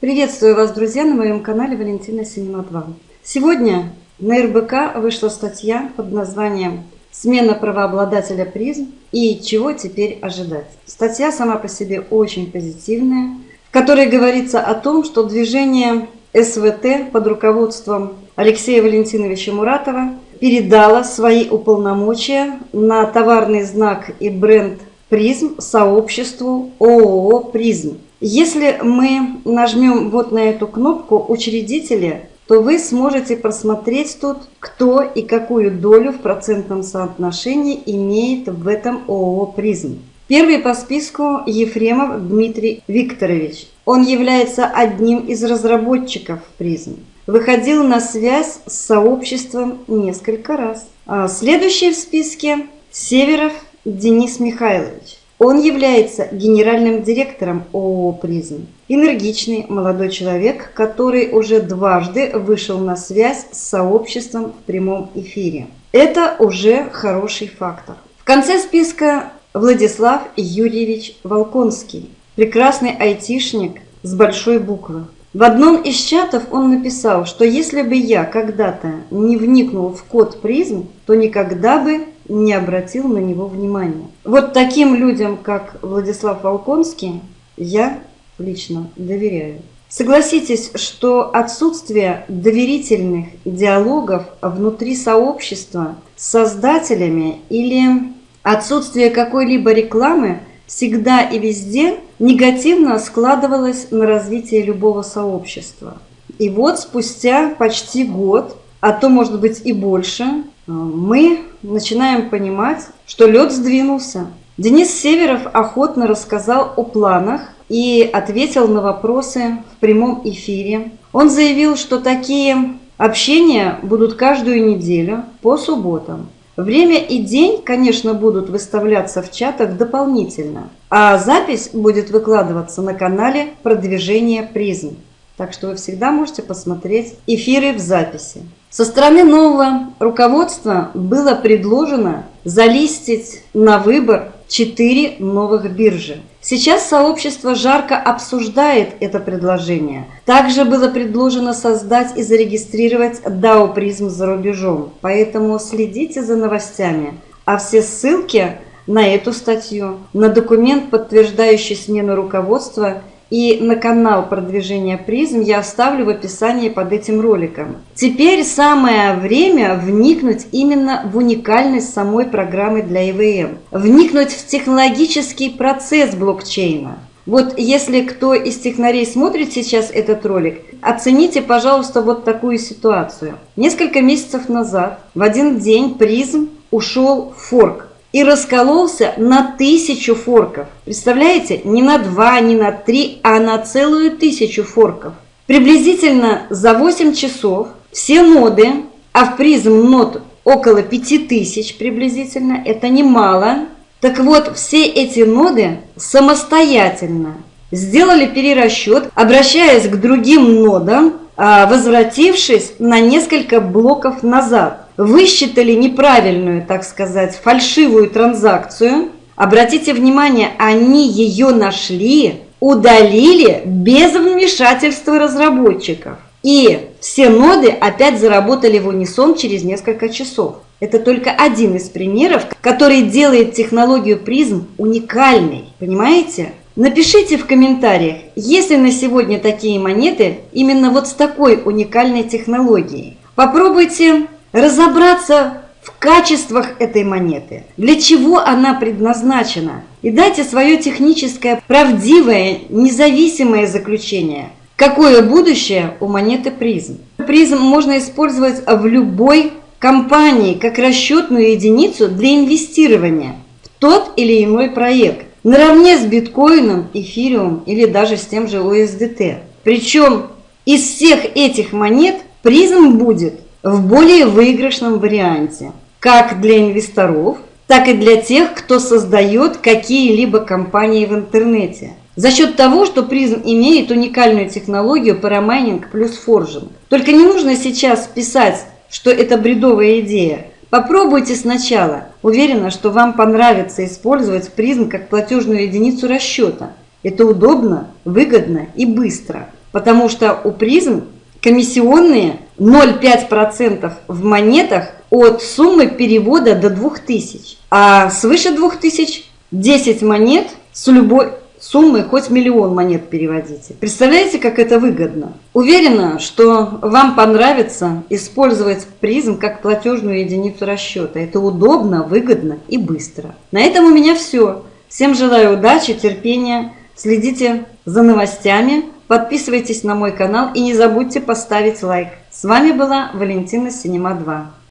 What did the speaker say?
Приветствую вас, друзья, на моем канале Валентина Синема 2. Сегодня на РБК вышла статья под названием «Смена правообладателя призм и чего теперь ожидать». Статья сама по себе очень позитивная, в которой говорится о том, что движение СВТ под руководством Алексея Валентиновича Муратова передало свои уполномочия на товарный знак и бренд «Призм» сообществу ООО «Призм». Если мы нажмем вот на эту кнопку «Учредители», то вы сможете просмотреть тут, кто и какую долю в процентном соотношении имеет в этом ООО «Призм». Первый по списку Ефремов Дмитрий Викторович. Он является одним из разработчиков «Призм». Выходил на связь с сообществом несколько раз. А следующий в списке Северов Денис Михайлович. Он является генеральным директором ООО «Призм». Энергичный молодой человек, который уже дважды вышел на связь с сообществом в прямом эфире. Это уже хороший фактор. В конце списка Владислав Юрьевич Волконский. Прекрасный айтишник с большой буквы. В одном из чатов он написал, что если бы я когда-то не вникнул в код призм, то никогда бы не обратил на него внимания. Вот таким людям, как Владислав Волконский, я лично доверяю. Согласитесь, что отсутствие доверительных диалогов внутри сообщества с создателями или отсутствие какой-либо рекламы всегда и везде негативно складывалось на развитие любого сообщества. И вот спустя почти год, а то может быть и больше, мы начинаем понимать, что лед сдвинулся. Денис Северов охотно рассказал о планах и ответил на вопросы в прямом эфире. Он заявил, что такие общения будут каждую неделю по субботам. Время и день, конечно, будут выставляться в чатах дополнительно, а запись будет выкладываться на канале продвижения призм. Так что вы всегда можете посмотреть эфиры в записи. Со стороны нового руководства было предложено залистить на выбор четыре новых биржи. Сейчас сообщество жарко обсуждает это предложение. Также было предложено создать и зарегистрировать DAO призм за рубежом. Поэтому следите за новостями. А все ссылки на эту статью, на документ, подтверждающий смену руководства – и на канал продвижения призм я оставлю в описании под этим роликом. Теперь самое время вникнуть именно в уникальность самой программы для ИВМ, вникнуть в технологический процесс блокчейна. Вот если кто из технарей смотрит сейчас этот ролик, оцените, пожалуйста, вот такую ситуацию. Несколько месяцев назад в один день призм ушел в форк и раскололся на тысячу форков. Представляете? Не на два, не на три, а на целую тысячу форков. Приблизительно за 8 часов все ноды, а в призм нод около 5000 приблизительно, это немало. Так вот, все эти ноды самостоятельно сделали перерасчет, обращаясь к другим нодам, а, возвратившись на несколько блоков назад высчитали неправильную, так сказать, фальшивую транзакцию. Обратите внимание, они ее нашли, удалили без вмешательства разработчиков. И все ноды опять заработали в унисон через несколько часов. Это только один из примеров, который делает технологию призм уникальной. Понимаете? Напишите в комментариях, есть ли на сегодня такие монеты именно вот с такой уникальной технологией. Попробуйте разобраться в качествах этой монеты, для чего она предназначена, и дайте свое техническое, правдивое, независимое заключение, какое будущее у монеты призм. Призм можно использовать в любой компании как расчетную единицу для инвестирования в тот или иной проект, наравне с биткоином, эфириум или даже с тем же USDT. Причем из всех этих монет призм будет в более выигрышном варианте, как для инвесторов, так и для тех, кто создает какие-либо компании в интернете. За счет того, что призм имеет уникальную технологию парамайнинг плюс форжинг. Только не нужно сейчас писать, что это бредовая идея. Попробуйте сначала. Уверена, что вам понравится использовать призм как платежную единицу расчета. Это удобно, выгодно и быстро. потому что у призм комиссионные 0,5% в монетах от суммы перевода до 2000. А свыше 2000 10 монет с любой суммы, хоть миллион монет переводите. Представляете, как это выгодно? Уверена, что вам понравится использовать призм как платежную единицу расчета. Это удобно, выгодно и быстро. На этом у меня все. Всем желаю удачи, терпения. Следите за новостями, подписывайтесь на мой канал и не забудьте поставить лайк. С вами была Валентина Синема 2.